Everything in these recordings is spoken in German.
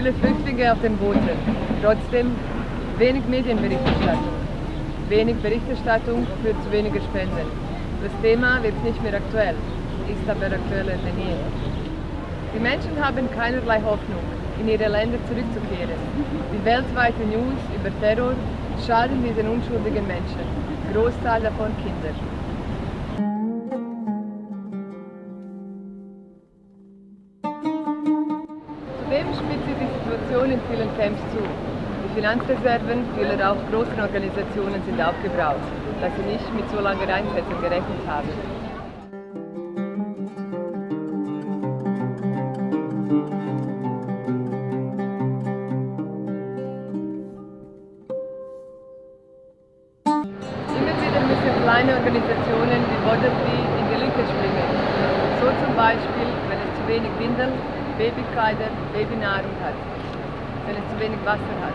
viele Flüchtlinge auf den Booten. Trotzdem wenig Medienberichterstattung. Wenig Berichterstattung führt zu weniger Spenden. Das Thema wird nicht mehr aktuell, ist aber aktueller denn je. Die Menschen haben keinerlei Hoffnung, in ihre Länder zurückzukehren. Die weltweite News über Terror schaden diesen unschuldigen Menschen, Großteil davon Kinder. Spitzt sich die Situation in vielen Camps zu. Die Finanzreserven vieler auch großen Organisationen sind aufgebraucht, da sie nicht mit so langer Einsätzen gerechnet haben. Immer wieder müssen kleine Organisationen wie Borderfree in die Lücke springen. So zum Beispiel, wenn es zu wenig Windeln, Babykleider, Babynahrung hat, wenn es zu wenig Wasser hat.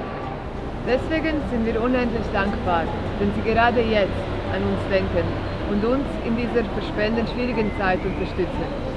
Deswegen sind wir unendlich dankbar, wenn Sie gerade jetzt an uns denken und uns in dieser verspenden schwierigen Zeit unterstützen.